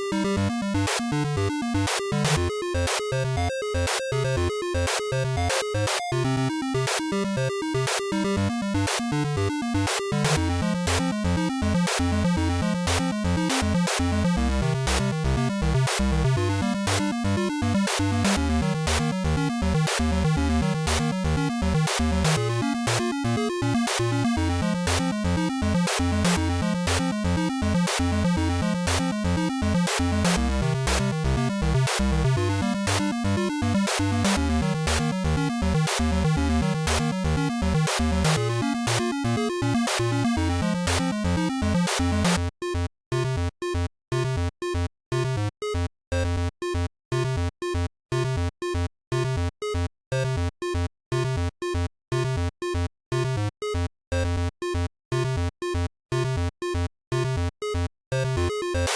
Thank you.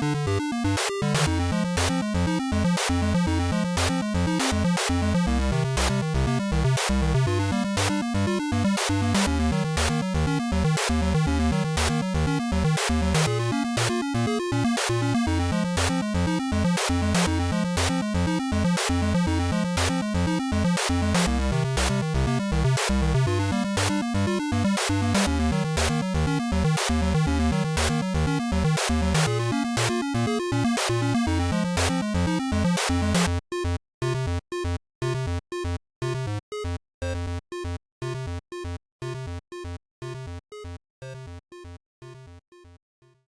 Música